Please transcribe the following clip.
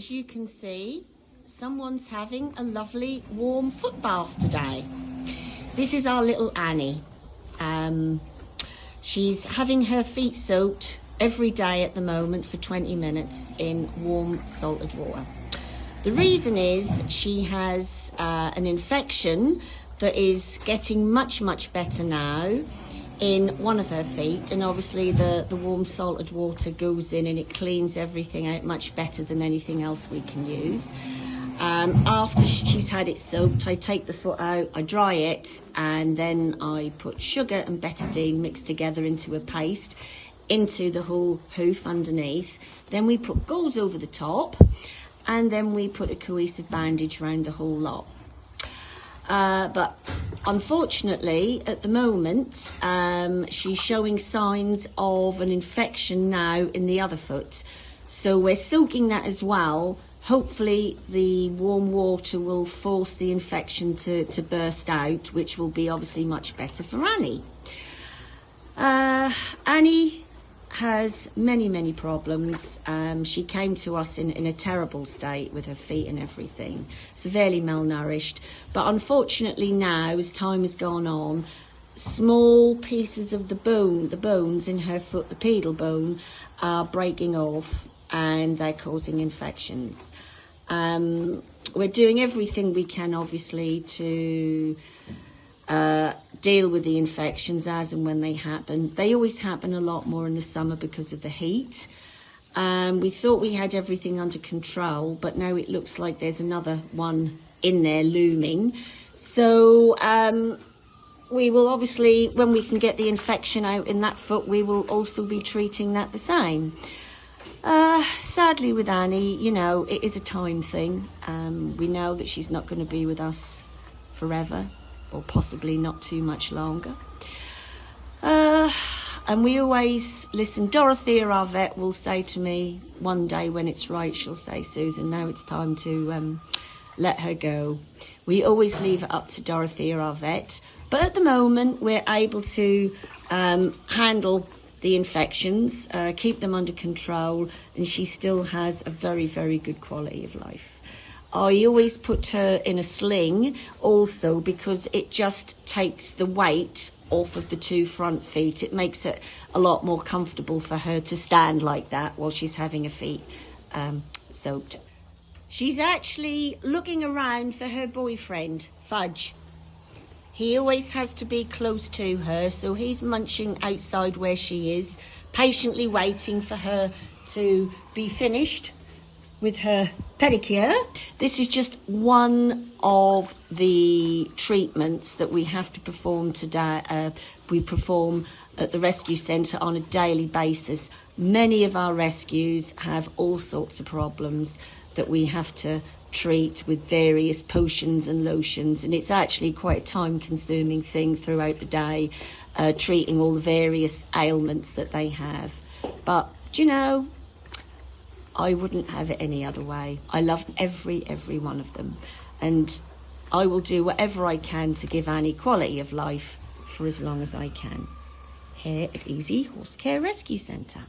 as you can see, someone's having a lovely warm foot bath today. This is our little Annie. Um, she's having her feet soaked every day at the moment for 20 minutes in warm salted water. The reason is she has uh, an infection that is getting much, much better now in one of her feet and obviously the, the warm salted water goes in and it cleans everything out much better than anything else we can use. Um, after she's had it soaked, I take the foot out, I dry it, and then I put sugar and betadine mixed together into a paste into the whole hoof underneath. Then we put gauze over the top, and then we put a cohesive bandage around the whole lot. Uh, but unfortunately, at the moment, um, she's showing signs of an infection now in the other foot. So we're soaking that as well. Hopefully the warm water will force the infection to, to burst out, which will be obviously much better for Annie. Uh, Annie has many, many problems. Um, she came to us in, in a terrible state with her feet and everything, severely malnourished. But unfortunately now, as time has gone on, small pieces of the bone, the bones in her foot, the pedal bone, are breaking off and they're causing infections. Um, we're doing everything we can, obviously, to uh, deal with the infections as and when they happen. They always happen a lot more in the summer because of the heat. Um, we thought we had everything under control, but now it looks like there's another one in there looming. So um, we will obviously, when we can get the infection out in that foot, we will also be treating that the same. Uh, sadly with Annie, you know, it is a time thing. Um, we know that she's not going to be with us forever or possibly not too much longer. Uh, and we always listen. Dorothea, our vet, will say to me one day when it's right, she'll say, Susan, now it's time to um, let her go. We always leave it up to Dorothea, our vet. But at the moment, we're able to um, handle the infections, uh, keep them under control, and she still has a very, very good quality of life. I always put her in a sling also because it just takes the weight off of the two front feet. It makes it a lot more comfortable for her to stand like that while she's having her feet um, soaked. She's actually looking around for her boyfriend, Fudge. He always has to be close to her, so he's munching outside where she is, patiently waiting for her to be finished with her pedicure. This is just one of the treatments that we have to perform today. Uh, we perform at the rescue centre on a daily basis. Many of our rescues have all sorts of problems that we have to treat with various potions and lotions and it's actually quite a time consuming thing throughout the day uh, treating all the various ailments that they have but do you know I wouldn't have it any other way. I love every, every one of them. And I will do whatever I can to give Annie quality of life for as long as I can. Here at Easy Horse Care Rescue Centre.